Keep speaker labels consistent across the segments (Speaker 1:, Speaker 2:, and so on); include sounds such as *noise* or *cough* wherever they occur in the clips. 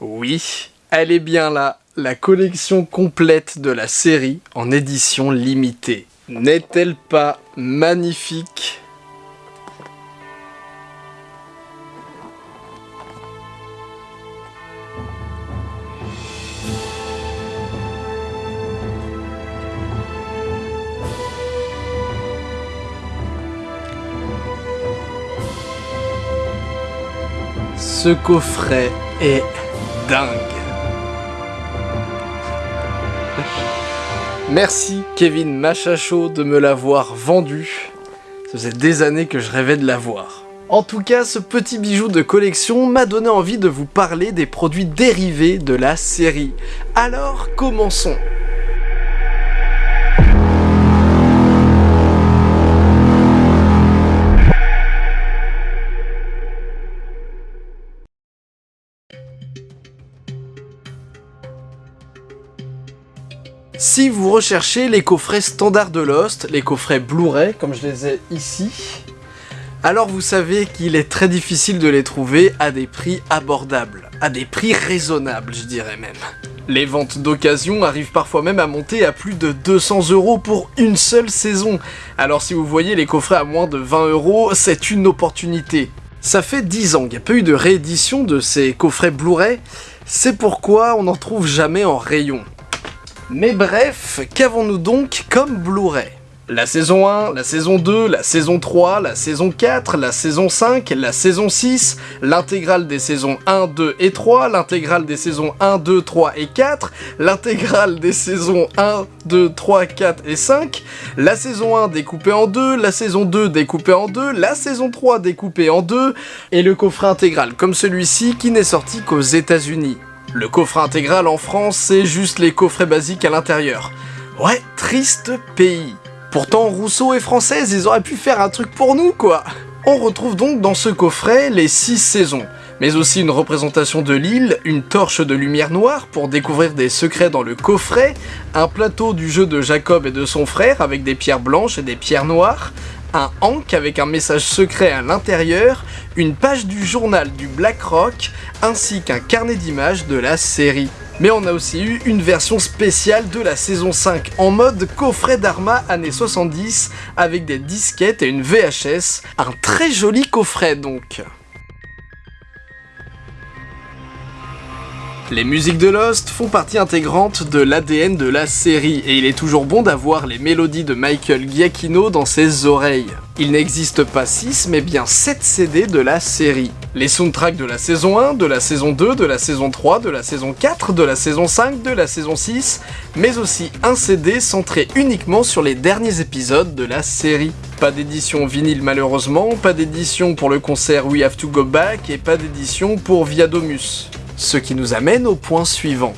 Speaker 1: Oui, elle est bien là, la collection complète de la série en édition limitée. N'est-elle pas magnifique? Ce coffret est Merci Kevin Machacho de me l'avoir vendu. Ça faisait des années que je rêvais de l'avoir. En tout cas, ce petit bijou de collection m'a donné envie de vous parler des produits dérivés de la série. Alors, commençons Si vous recherchez les coffrets standards de Lost, les coffrets Blu-ray, comme je les ai ici, alors vous savez qu'il est très difficile de les trouver à des prix abordables, à des prix raisonnables je dirais même. Les ventes d'occasion arrivent parfois même à monter à plus de 200 euros pour une seule saison, alors si vous voyez les coffrets à moins de 20 euros, c'est une opportunité. Ça fait 10 ans qu'il n'y a pas eu de réédition de ces coffrets Blu-ray, c'est pourquoi on n'en trouve jamais en rayon. Mais bref, qu'avons-nous donc comme Blu-ray? La saison 1, la saison 2, la saison 3, la saison 4, la saison 5, la saison 6, l'intégrale des saisons 1, 2 et 3, l'intégrale des saisons 1, 2, 3 et 4, l'intégrale des saisons 1, 2, 3, 4 et 5, la saison 1 découpée en 2, la saison 2 découpée en 2, la saison 3 découpée en 2, et le coffret intégral comme celui-ci qui n'est sorti qu'aux états unis le coffret intégral en France, c'est juste les coffrets basiques à l'intérieur. Ouais, triste pays. Pourtant, Rousseau est française, ils auraient pu faire un truc pour nous, quoi On retrouve donc dans ce coffret les 6 saisons, mais aussi une représentation de l'île, une torche de lumière noire pour découvrir des secrets dans le coffret, un plateau du jeu de Jacob et de son frère avec des pierres blanches et des pierres noires, un hank avec un message secret à l'intérieur, une page du journal du Black Rock, ainsi qu'un carnet d'images de la série. Mais on a aussi eu une version spéciale de la saison 5 en mode coffret d'Arma années 70 avec des disquettes et une VHS, un très joli coffret donc. Les musiques de Lost font partie intégrante de l'ADN de la série, et il est toujours bon d'avoir les mélodies de Michael Giacchino dans ses oreilles. Il n'existe pas 6, mais bien 7 CD de la série. Les soundtracks de la saison 1, de la saison 2, de la saison 3, de la saison 4, de la saison 5, de la saison 6, mais aussi un CD centré uniquement sur les derniers épisodes de la série. Pas d'édition vinyle malheureusement, pas d'édition pour le concert We Have To Go Back, et pas d'édition pour Viadomus. Ce qui nous amène au point suivant.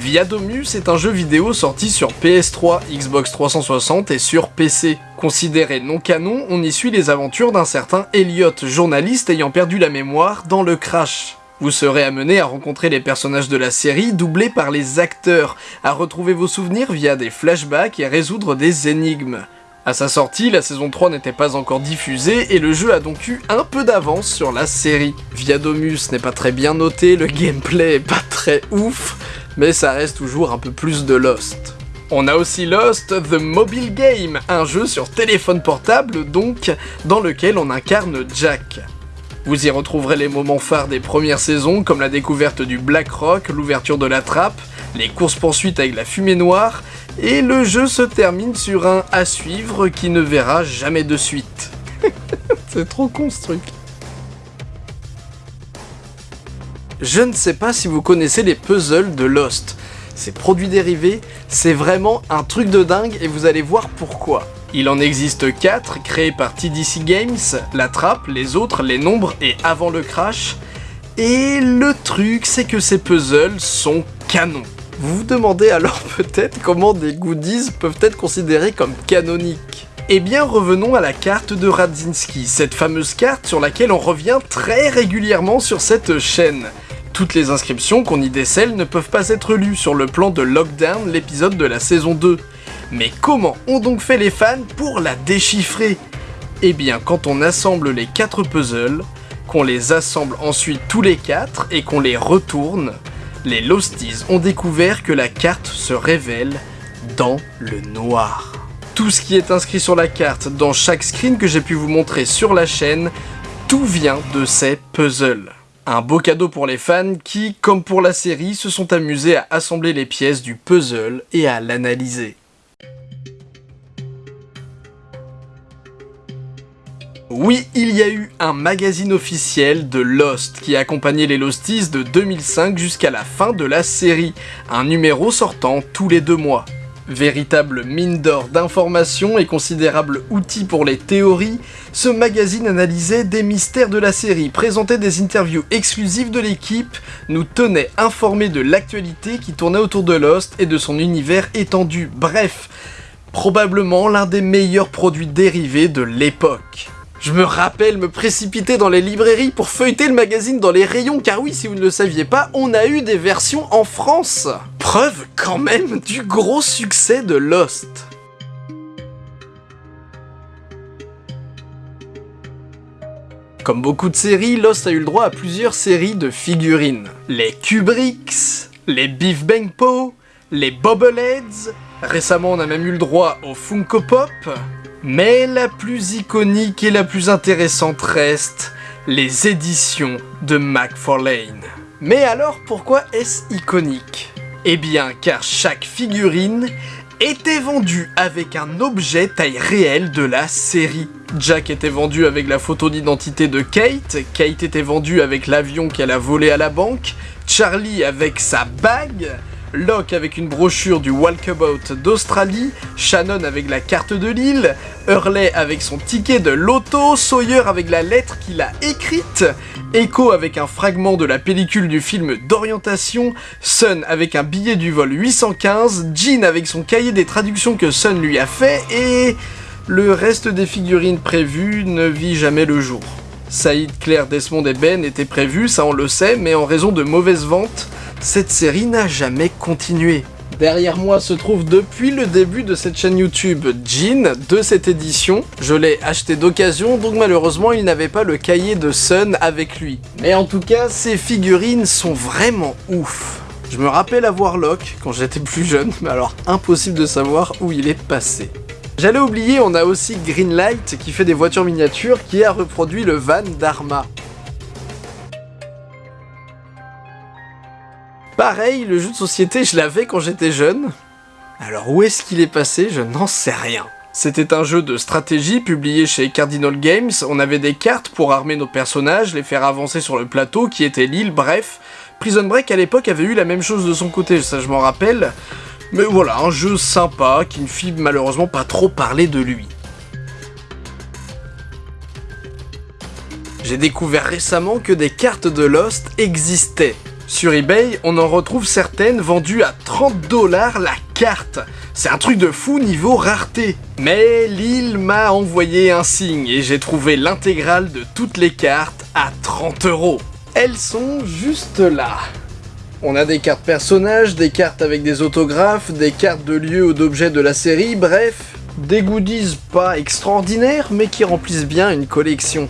Speaker 1: Viadomus est un jeu vidéo sorti sur PS3, Xbox 360 et sur PC. Considéré non canon, on y suit les aventures d'un certain Elliot, journaliste ayant perdu la mémoire dans le crash. Vous serez amené à rencontrer les personnages de la série doublés par les acteurs, à retrouver vos souvenirs via des flashbacks et à résoudre des énigmes. À sa sortie, la saison 3 n'était pas encore diffusée et le jeu a donc eu un peu d'avance sur la série. Viadomus n'est pas très bien noté, le gameplay est pas très ouf, mais ça reste toujours un peu plus de Lost. On a aussi Lost The Mobile Game, un jeu sur téléphone portable donc, dans lequel on incarne Jack. Vous y retrouverez les moments phares des premières saisons comme la découverte du Black Rock, l'ouverture de la trappe, les courses-poursuites avec la fumée noire, et le jeu se termine sur un à suivre qui ne verra jamais de suite. *laughs* C'est trop construit. Je ne sais pas si vous connaissez les puzzles de Lost. Ces produits dérivés, c'est vraiment un truc de dingue et vous allez voir pourquoi. Il en existe 4 créés par TDC Games, la trappe, les autres, les nombres et avant le crash. Et le truc, c'est que ces puzzles sont canons. Vous vous demandez alors *laughs* peut-être comment des goodies peuvent être considérés comme canoniques. Eh bien revenons à la carte de Radzinski, cette fameuse carte sur laquelle on revient très régulièrement sur cette chaîne. Toutes les inscriptions qu'on y décèle ne peuvent pas être lues sur le plan de Lockdown, l'épisode de la saison 2. Mais comment ont donc fait les fans pour la déchiffrer? Eh bien quand on assemble les 4 puzzles, qu'on les assemble ensuite tous les quatre et qu'on les retourne, les Losties ont découvert que la carte se révèle dans le noir. Tout ce qui est inscrit sur la carte dans chaque screen que j'ai pu vous montrer sur la chaîne, tout vient de ces puzzles. Un beau cadeau pour les fans qui, comme pour la série, se sont amusés à assembler les pièces du puzzle et à l'analyser. Oui, il y a eu un magazine officiel de Lost qui accompagnait les Losties de 2005 jusqu'à la fin de la série, un numéro sortant tous les deux mois. Véritable mine d'or d'informations et considérable outil pour les théories, ce magazine analysait des mystères de la série, présentait des interviews exclusives de l'équipe, nous tenait informés de l'actualité qui tournait autour de Lost et de son univers étendu, bref, probablement l'un des meilleurs produits dérivés de l'époque. Je me rappelle me précipiter dans les librairies pour feuilleter le magazine dans les rayons, car oui, si vous ne le saviez pas, on a eu des versions en France. Preuve quand même du gros succès de Lost. Comme beaucoup de séries, Lost a eu le droit à plusieurs séries de figurines. Les Kubricks, les Beef Bang Po, les Bobbleheads, récemment on a même eu le droit au Funko Pop, mais la plus iconique et la plus intéressante reste les éditions de McFarlane. Mais alors pourquoi est-ce iconique? Eh bien car chaque figurine était vendue avec un objet taille réelle de la série. Jack était vendu avec la photo d'identité de Kate, Kate était vendue avec l'avion qu'elle a volé à la banque, Charlie avec sa bague, Locke avec une brochure du Walkabout d'Australie, Shannon avec la carte de l'île, Hurley avec son ticket de loto, Sawyer avec la lettre qu'il a écrite, Echo avec un fragment de la pellicule du film d'orientation, Sun avec un billet du vol 815, Jean avec son cahier des traductions que Sun lui a fait, et le reste des figurines prévues ne vit jamais le jour. Saïd, Claire, Desmond et Ben étaient prévus, ça on le sait, mais en raison de mauvaises ventes, cette série n'a jamais continué. Derrière moi se trouve depuis le début de cette chaîne YouTube Jean de cette édition. Je l'ai acheté d'occasion, donc malheureusement il n'avait pas le cahier de Sun avec lui. Mais en tout cas, ces figurines sont vraiment ouf. Je me rappelle avoir Locke quand j'étais plus jeune, mais alors impossible de savoir où il est passé. J'allais oublier, on a aussi Greenlight qui fait des voitures miniatures qui a reproduit le van d'Arma. Pareil, le jeu de société, je l'avais quand j'étais jeune. Alors où est-ce qu'il est passé? Je n'en sais rien. C'était un jeu de stratégie publié chez Cardinal Games, on avait des cartes pour armer nos personnages, les faire avancer sur le plateau qui était l'île, bref. Prison Break à l'époque avait eu la même chose de son côté, ça je m'en rappelle. Mais voilà, un jeu sympa qui ne fit malheureusement pas trop parler de lui. J'ai découvert récemment que des cartes de Lost existaient. Sur eBay, on en retrouve certaines vendues à 30 dollars la carte. C'est un truc de fou niveau rareté. Mais l'île m'a envoyé un signe et j'ai trouvé l'intégrale de toutes les cartes à 30 euros. Elles sont juste là. On a des cartes personnages, des cartes avec des autographes, des cartes de lieux ou d'objets de la série, bref, des goodies pas extraordinaires mais qui remplissent bien une collection.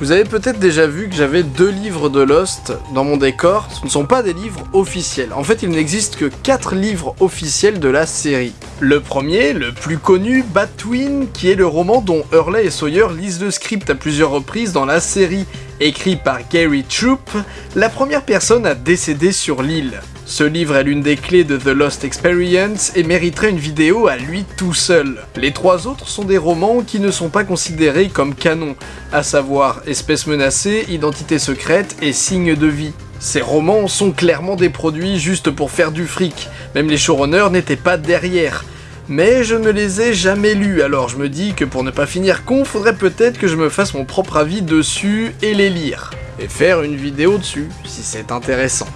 Speaker 1: Vous avez peut-être déjà vu que j'avais deux livres de Lost dans mon décor. Ce ne sont pas des livres officiels. En fait, il n'existe que quatre livres officiels de la série. Le premier, le plus connu, Batwin, qui est le roman dont Hurley et Sawyer lisent le script à plusieurs reprises dans la série. Écrit par Gary Troop, la première personne à décéder sur l'île. Ce livre est l'une des clés de The Lost Experience et mériterait une vidéo à lui tout seul. Les trois autres sont des romans qui ne sont pas considérés comme canon, à savoir Espèce menacée, Identité secrète et Signe de vie. Ces romans sont clairement des produits juste pour faire du fric, même les showrunners n'étaient pas derrière. Mais je ne les ai jamais lus, alors je me dis que pour ne pas finir con, faudrait peut-être que je me fasse mon propre avis dessus et les lire. Et faire une vidéo dessus, si c'est intéressant.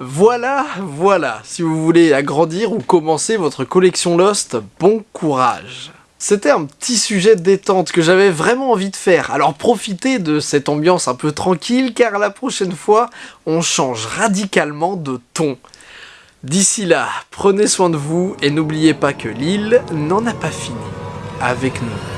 Speaker 1: Voilà, voilà, si vous voulez agrandir ou commencer votre collection Lost, bon courage c'était un petit sujet de détente que j'avais vraiment envie de faire, alors profitez de cette ambiance un peu tranquille car la prochaine fois, on change radicalement de ton. D'ici là, prenez soin de vous et n'oubliez pas que l'île n'en a pas fini avec nous.